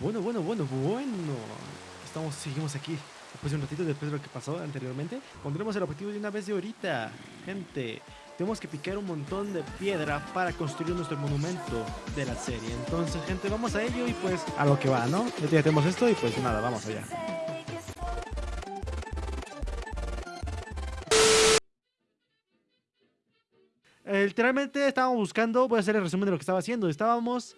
Bueno, bueno, bueno, bueno. Estamos, seguimos aquí. Después de un ratito, después de lo que pasó anteriormente, pondremos el objetivo de una vez de ahorita. Gente, tenemos que picar un montón de piedra para construir nuestro monumento de la serie. Entonces, gente, vamos a ello y pues a lo que va, ¿no? Ya tenemos esto y pues nada, vamos allá. Eh, literalmente estábamos buscando, voy a hacer el resumen de lo que estaba haciendo. Estábamos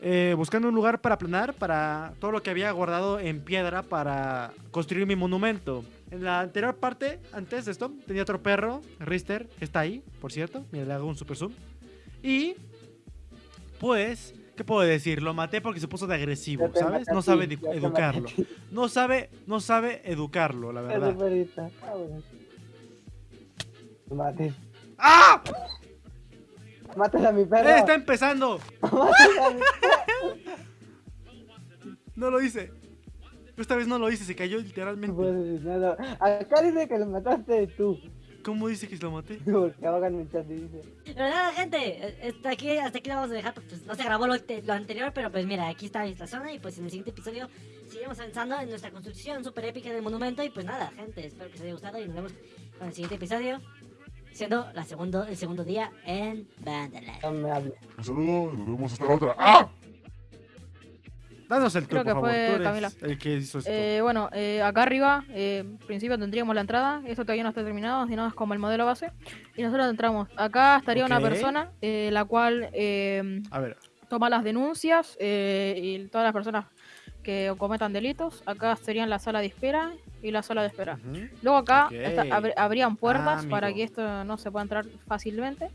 eh, buscando un lugar para planar, para todo lo que había guardado en piedra para construir mi monumento. En la anterior parte, antes de esto, tenía otro perro, Rister, que está ahí, por cierto. Mira, le hago un super zoom. Y, pues, ¿qué puedo decir? Lo maté porque se puso de agresivo, ¿sabes? No sabe educarlo. No sabe, no sabe educarlo, la verdad. ¡Ah! Mátala a mi perro. ¡Eh, está empezando! no lo hice. Esta vez no lo hice, se cayó literalmente. No Acá dice que lo mataste tú. ¿Cómo dice que lo maté? Porque hagan mi chat dice. Pero nada, gente, hasta aquí, hasta aquí lo vamos a dejar. Pues no se grabó lo, lo, anterior, pero pues mira, aquí está esta zona. Y pues en el siguiente episodio seguimos avanzando en nuestra construcción súper épica del monumento. Y pues nada, gente, espero que os haya gustado. Y nos vemos en el siguiente episodio siendo la segundo, el segundo día en hable. Un saludo, nos vemos hasta la otra. ¡Ah! Danos el Creo tour, que por fue favor. Tú Camila. eres el que hizo esto. Eh, bueno, eh, acá arriba, eh, en principio tendríamos la entrada. Esto todavía no está terminado, sino es como el modelo base. Y nosotros entramos. Acá estaría Ok. una persona, eh, la cual eh, A ver, toma las denuncias eh, y todas las personas que cometan delitos. Acá serían la sala de espera y la sala de espera. Luego acá Ok. está- abri- habrían puertas Ah, para que esto no se pueda entrar fácilmente.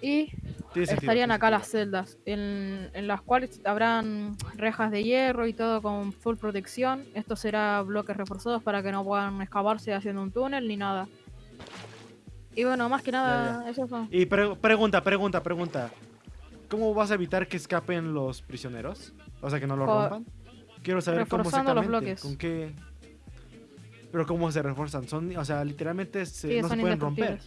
Y estarían acá las celdas, en, en las cuales habrán rejas de hierro y todo con full protección. Esto será bloques reforzados para que no puedan escaparse haciendo un túnel ni nada. Y bueno, más que nada, eso son. Y pre- pregunta, pregunta, pregunta. ¿Cómo vas a evitar que escapen los prisioneros? O sea, que no lo rompan. Quiero saber cómo reforzando los exactamente. bloques. ¿Con qué? Pero cómo se refuerzan. Son, o sea, literalmente se- Sí, no se pueden romper.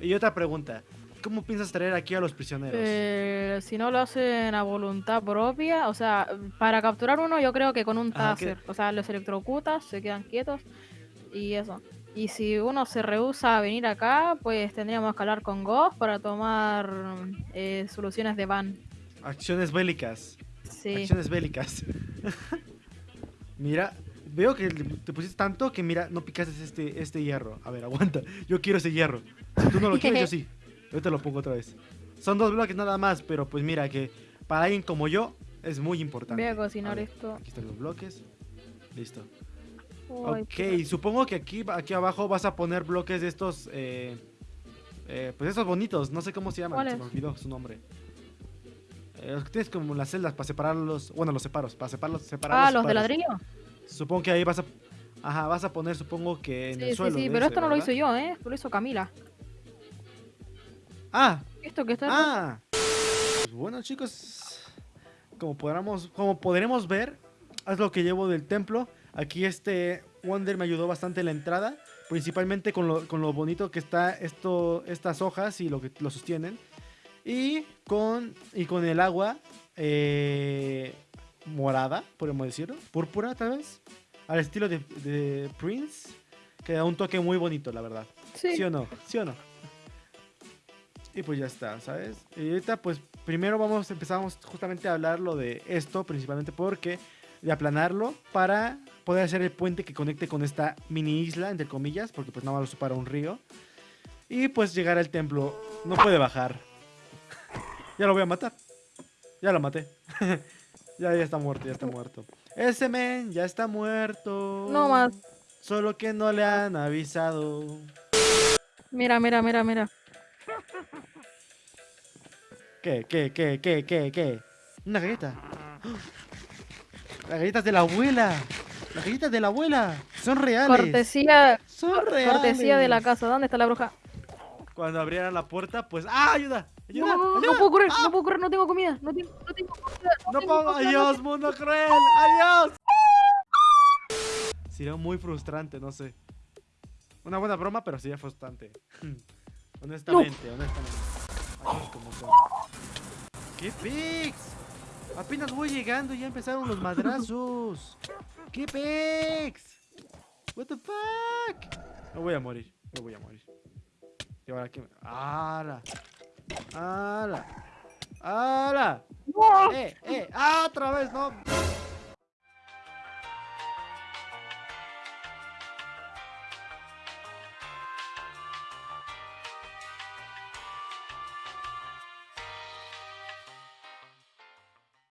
Y otra pregunta. ¿Cómo piensas traer aquí a los prisioneros? Eh, si no lo hacen a voluntad propia, o sea, para capturar uno yo creo que con un Ajá, taser, o sea, los electrocutas, se quedan quietos y eso. Y si uno se rehúsa a venir acá, pues tendríamos que hablar con Ghost para tomar eh, soluciones de van. Acciones bélicas. Sí. Acciones bélicas. mira, veo que te pusiste tanto que mira, no picaste este, este hierro. A ver, aguanta. Yo quiero ese hierro. Si tú no lo quieres, yo sí. Yo te lo pongo otra vez. Son dos bloques nada más, pero pues mira que para alguien como yo es muy importante. Voy a cocinar ver, esto. Aquí están los bloques. Listo. Uy, ok, supongo que aquí, aquí abajo vas a poner bloques de estos, eh, eh, pues estos bonitos, no sé cómo se llaman, se me olvidó su nombre. Eh, los que tienes como las celdas para separarlos, bueno, los separos, para separarlos, separarlos. Ah, los de ladrillo. Supongo que ahí vas a, ajá, vas a poner, supongo que en Sí, el sí, suelo. sí, de pero esto no lo hice yo, ¿eh? Lo hizo Camila. Ah, Esto que está... ah. Pues bueno, chicos, como podremos, como podremos ver, es lo que llevo del templo. Aquí este Wonder me ayudó bastante en la entrada, principalmente con lo, con lo bonito que está esto, estas hojas y lo que lo sostienen. Y con, y con el agua eh, morada, podemos decirlo, púrpura tal vez, al estilo de, de Prince, que da un toque muy bonito, la verdad. Sí. ¿Sí o no? ¿Sí o no? Y pues ya está, ¿sabes? Y ahorita pues primero vamos, empezamos justamente a hablar lo de esto, principalmente porque de aplanarlo para poder hacer el puente que conecte con esta mini isla, entre comillas, porque pues nada más lo separa un río. Y pues llegar al templo. No puede bajar. Ya lo voy a matar. Ya lo maté. ya, ya está muerto, ya está muerto. Ese men ya está muerto. No más. Solo que no le han avisado. Mira, mira, mira, mira. ¿Qué, qué, qué, qué, qué, qué? Una galleta. Las galletas de la abuela. Las galletas de la abuela. Son reales. Cortesía, Son reales. cortesía de la casa. ¿Dónde está la bruja? Cuando abrieran la puerta, pues. ¡Ah, ayuda! No, ¡Ayuda! no, no, ayuda! no puedo correr, no puedo correr, no tengo comida. No tengo, no tengo comida. ¡No tengo puedo! comida, ¡Adiós, mundo cruel! ¡Adiós! Sería muy frustrante, no sé. Una buena broma, pero sería frustrante. honestamente, honestamente. Como son. ¿Qué pics? Apenas voy llegando y ya empezaron los madrazos. ¿Qué pex? What the fuck? Me voy a morir, me voy a morir. Y ahora qué? ¡Hala! ¡Hala! ¡Hala! ¡Eh, eh! ¡Ah, otra vez! ¡No!